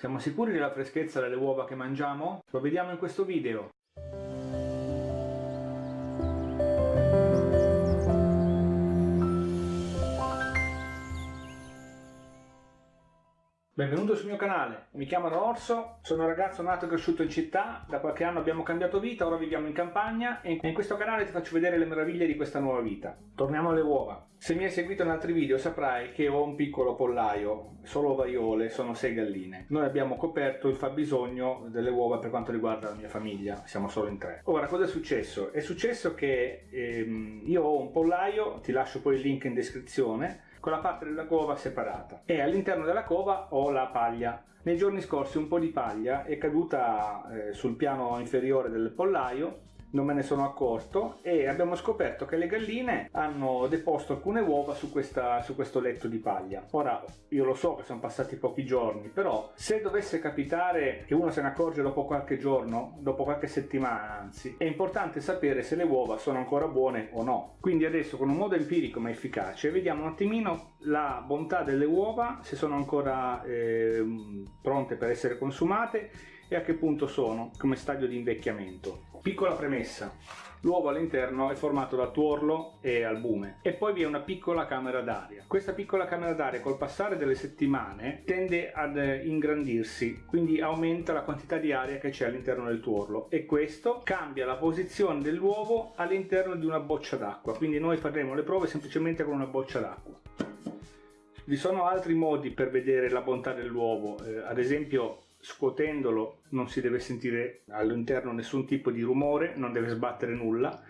Siamo sicuri della freschezza delle uova che mangiamo? Lo vediamo in questo video. Benvenuto sul mio canale, mi chiamo Orso, sono un ragazzo nato e cresciuto in città, da qualche anno abbiamo cambiato vita, ora viviamo in campagna e in questo canale ti faccio vedere le meraviglie di questa nuova vita. Torniamo alle uova. Se mi hai seguito in altri video saprai che ho un piccolo pollaio, solo ovaiole, sono 6 galline. Noi abbiamo coperto il fabbisogno delle uova per quanto riguarda la mia famiglia, siamo solo in tre. Ora cosa è successo? È successo che ehm, io ho un pollaio, ti lascio poi il link in descrizione, con la parte della cova separata e all'interno della cova ho la paglia. Nei giorni scorsi un po' di paglia è caduta eh, sul piano inferiore del pollaio non me ne sono accorto e abbiamo scoperto che le galline hanno deposto alcune uova su, questa, su questo letto di paglia. Ora io lo so che sono passati pochi giorni, però se dovesse capitare che uno se ne accorge dopo qualche giorno, dopo qualche settimana anzi, è importante sapere se le uova sono ancora buone o no. Quindi adesso con un modo empirico ma efficace vediamo un attimino la bontà delle uova, se sono ancora eh, pronte per essere consumate e a che punto sono come stadio di invecchiamento. Piccola premessa, l'uovo all'interno è formato da tuorlo e albume e poi vi è una piccola camera d'aria. Questa piccola camera d'aria col passare delle settimane tende ad ingrandirsi, quindi aumenta la quantità di aria che c'è all'interno del tuorlo e questo cambia la posizione dell'uovo all'interno di una boccia d'acqua, quindi noi faremo le prove semplicemente con una boccia d'acqua. Vi sono altri modi per vedere la bontà dell'uovo, eh, ad esempio scuotendolo non si deve sentire all'interno nessun tipo di rumore, non deve sbattere nulla,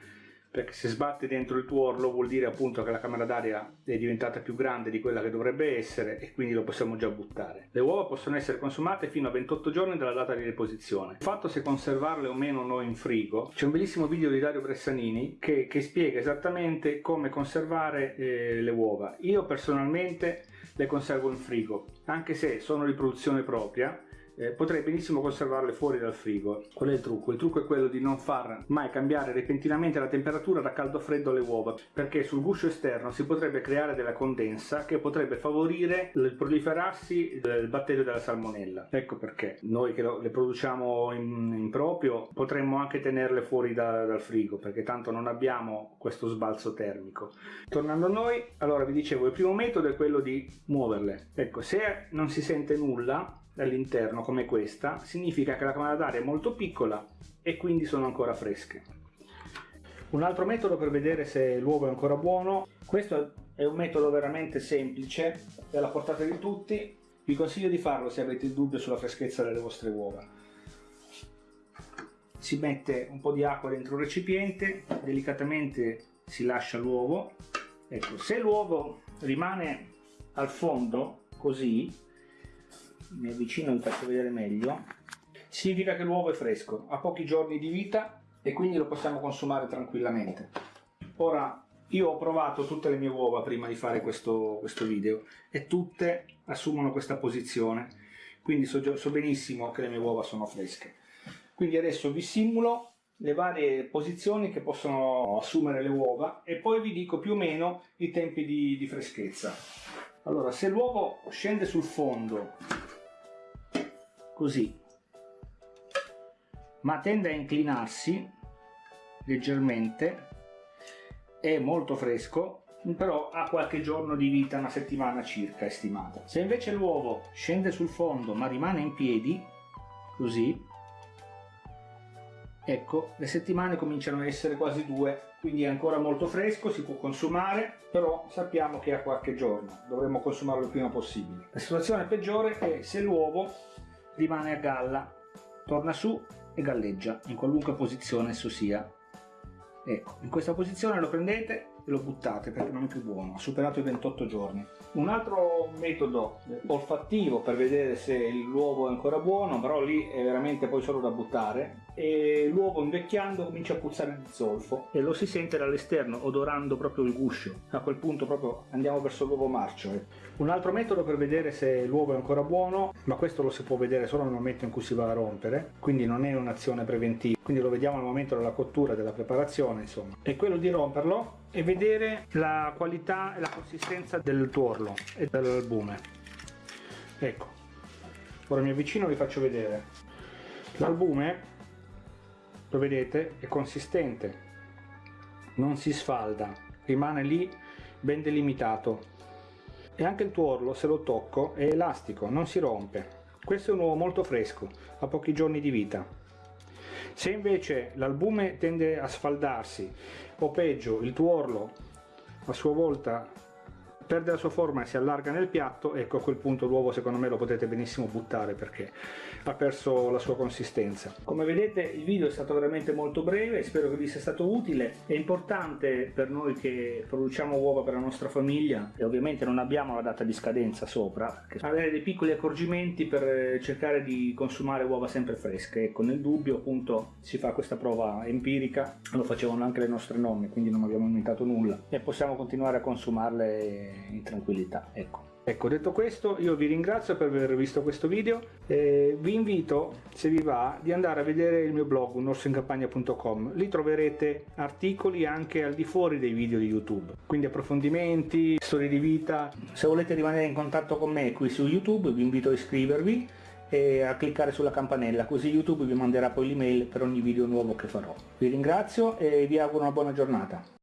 perché se sbatte dentro il tuorlo vuol dire appunto che la camera d'aria è diventata più grande di quella che dovrebbe essere e quindi lo possiamo già buttare. Le uova possono essere consumate fino a 28 giorni dalla data di deposizione. Il fatto se conservarle o meno noi in frigo, c'è un bellissimo video di Dario Bressanini che, che spiega esattamente come conservare eh, le uova. Io personalmente le conservo in frigo, anche se sono di produzione propria, eh, potrei benissimo conservarle fuori dal frigo. Qual è il trucco? Il trucco è quello di non far mai cambiare repentinamente la temperatura da caldo a freddo alle uova, perché sul guscio esterno si potrebbe creare della condensa che potrebbe favorire il proliferarsi del batterio della salmonella. Ecco perché noi che le produciamo in, in proprio potremmo anche tenerle fuori da, dal frigo, perché tanto non abbiamo questo sbalzo termico. Tornando a noi, allora vi dicevo, il primo metodo è quello di muoverle. Ecco, se non si sente nulla, all'interno come questa significa che la camera d'aria è molto piccola e quindi sono ancora fresche. Un altro metodo per vedere se l'uovo è ancora buono, questo è un metodo veramente semplice, è alla portata di tutti, vi consiglio di farlo se avete il dubbio sulla freschezza delle vostre uova. Si mette un po' di acqua dentro un recipiente, delicatamente si lascia l'uovo, ecco, se l'uovo rimane al fondo così mi avvicino e vi faccio vedere meglio. Significa che l'uovo è fresco ha pochi giorni di vita e quindi lo possiamo consumare tranquillamente. Ora io ho provato tutte le mie uova prima di fare questo, questo video e tutte assumono questa posizione. Quindi so, so benissimo che le mie uova sono fresche. Quindi adesso vi simulo le varie posizioni che possono assumere le uova e poi vi dico più o meno i tempi di, di freschezza. Allora se l'uovo scende sul fondo così ma tende a inclinarsi leggermente è molto fresco però ha qualche giorno di vita, una settimana circa estimata. Se invece l'uovo scende sul fondo ma rimane in piedi, così, ecco, le settimane cominciano a essere quasi due, quindi è ancora molto fresco, si può consumare, però sappiamo che ha qualche giorno, dovremmo consumarlo il prima possibile. La situazione peggiore è se l'uovo rimane a galla, torna su e galleggia in qualunque posizione esso sia. Ecco, in questa posizione lo prendete e lo buttate perché non è più buono, ha superato i 28 giorni. Un altro metodo olfattivo per vedere se l'uovo è ancora buono, però lì è veramente poi solo da buttare, e l'uovo invecchiando comincia a puzzare di zolfo e lo si sente dall'esterno odorando proprio il guscio. A quel punto proprio andiamo verso l'uovo marcio. Eh. Un altro metodo per vedere se l'uovo è ancora buono, ma questo lo si può vedere solo nel momento in cui si va a rompere, quindi non è un'azione preventiva, quindi lo vediamo al momento della cottura, della preparazione, insomma, è quello di romperlo e vedere la qualità e la consistenza del tuorlo e dell'albume ecco ora mi avvicino e vi faccio vedere l'albume lo vedete? È consistente. Non si sfalda. Rimane lì ben delimitato. E anche il tuorlo se lo tocco è elastico non si rompe. Questo è un uovo molto fresco ha pochi giorni di vita. Se invece l'albume tende a sfaldarsi o peggio il tuorlo a sua volta perde la sua forma e si allarga nel piatto, ecco a quel punto l'uovo secondo me lo potete benissimo buttare perché ha perso la sua consistenza. Come vedete il video è stato veramente molto breve, spero che vi sia stato utile. È importante per noi che produciamo uova per la nostra famiglia e ovviamente non abbiamo la data di scadenza sopra, avere dei piccoli accorgimenti per cercare di consumare uova sempre fresche. Ecco, nel dubbio appunto si fa questa prova empirica, lo facevano anche le nostre nonne, quindi non abbiamo inventato nulla e possiamo continuare a consumarle in tranquillità ecco Ecco, detto questo, io vi ringrazio per aver visto questo video e vi invito, se vi va, di andare a vedere il mio blog unorsoincampagna.com. Lì troverete articoli anche al di fuori dei video di YouTube, quindi approfondimenti, storie di vita. Se volete rimanere in contatto con me qui su YouTube, vi invito a iscrivervi e a cliccare sulla campanella, così YouTube vi manderà poi l'email per ogni video nuovo che farò. Vi ringrazio e vi auguro una buona giornata.